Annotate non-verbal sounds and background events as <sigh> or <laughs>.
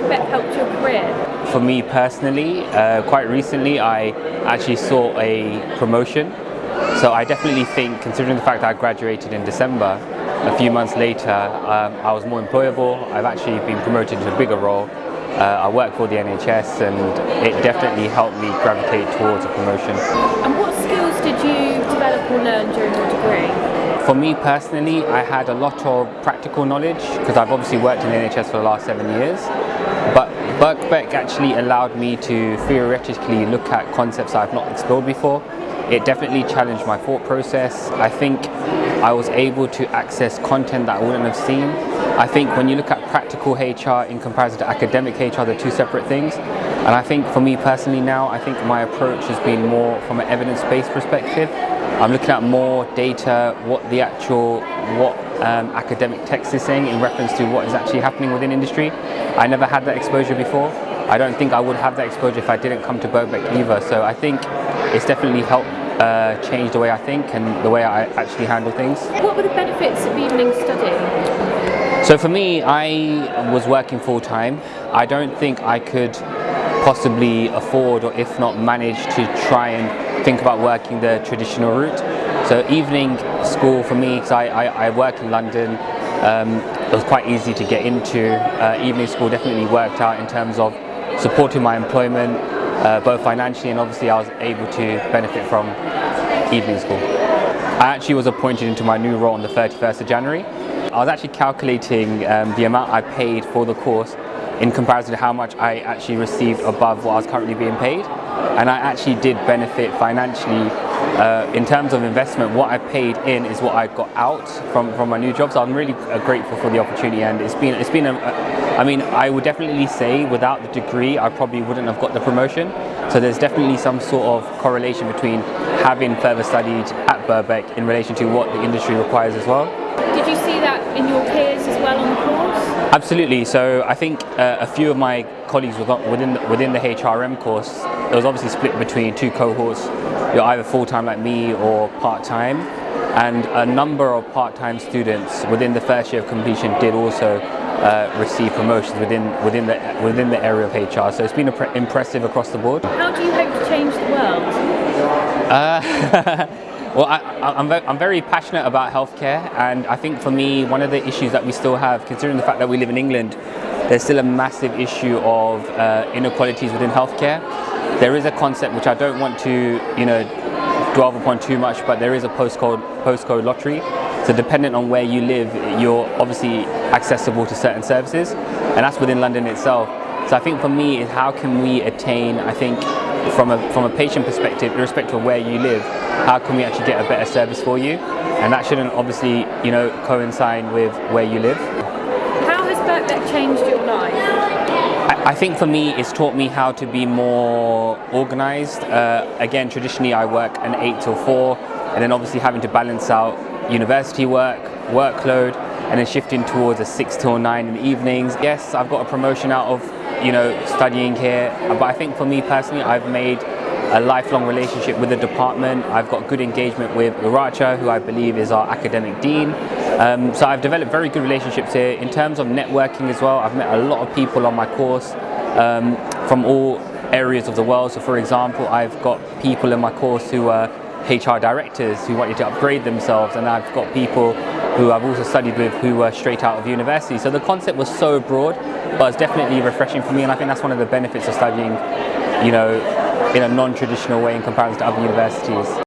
Birkbeck helped your career? For me personally, uh, quite recently I actually saw a promotion. So I definitely think, considering the fact that I graduated in December, a few months later um, I was more employable. I've actually been promoted to a bigger role. Uh, I work for the NHS and it definitely helped me gravitate towards a promotion. And what skills did you develop or learn during your degree? For me personally, I had a lot of practical knowledge because I've obviously worked in the NHS for the last seven years. But Birkbeck actually allowed me to theoretically look at concepts I've not explored before. It definitely challenged my thought process. I think I was able to access content that I wouldn't have seen. I think when you look at practical HR in comparison to academic HR, they're two separate things. And I think for me personally now, I think my approach has been more from an evidence-based perspective. I'm looking at more data, what the actual, what um, academic text is saying in reference to what is actually happening within industry. I never had that exposure before. I don't think I would have that exposure if I didn't come to Birkbeck either. So I think it's definitely helped uh, change the way I think and the way I actually handle things. What were the benefits of evening studying? So for me, I was working full time. I don't think I could possibly afford or if not manage to try and think about working the traditional route. So evening school for me, because I, I, I, work in London, um, it was quite easy to get into. Uh, evening school definitely worked out in terms of supporting my employment, uh, both financially and obviously I was able to benefit from evening school. I actually was appointed into my new role on the 31st of January. I was actually calculating um, the amount I paid for the course in comparison to how much I actually received above what I was currently being paid and I actually did benefit financially uh, in terms of investment what I paid in is what I got out from, from my new job so I'm really uh, grateful for the opportunity and it's been it's been a, I mean I would definitely say without the degree I probably wouldn't have got the promotion so there's definitely some sort of correlation between having further studied at Birkbeck in relation to what the industry requires as well. Did you see that in your Absolutely. So I think uh, a few of my colleagues within the, within the HRM course, it was obviously split between two cohorts. You're either full-time like me or part-time. And a number of part-time students within the first year of completion did also uh, receive promotions within within the within the area of HR. So it's been impressive across the board. How do you hope to change the world? Uh, <laughs> Well, I, am I'm very passionate about healthcare and I think for me one of the issues that we still have, considering the fact that we live in England, there's still a massive issue of uh, inequalities within healthcare. There is a concept which I don't want to, you know, dwell upon too much, but there is a postcode postcode lottery. So dependent on where you live, you're obviously accessible to certain services, and that's within London itself. So I think for me, how can we attain, I think, from a, from a patient perspective, irrespective of where you live, how can we actually get a better service for you? And that shouldn't obviously, you know, coincide with where you live. How has Birkbeck changed your life? I, I think for me, it's taught me how to be more organised. Uh, again, traditionally I work an 8 till 4, and then obviously having to balance out university work, workload, and then shifting towards a 6 till 9 in the evenings. Yes, I've got a promotion out of you know, studying here. But I think for me personally, I've made a lifelong relationship with the department. I've got good engagement with Uracha, who I believe is our academic dean. Um, so I've developed very good relationships here. In terms of networking as well, I've met a lot of people on my course um, from all areas of the world. So for example, I've got people in my course who are HR directors who wanted to upgrade themselves and I've got people who I've also studied with who were straight out of university. So the concept was so broad, but it's definitely refreshing for me and I think that's one of the benefits of studying, you know, in a non-traditional way in comparison to other universities.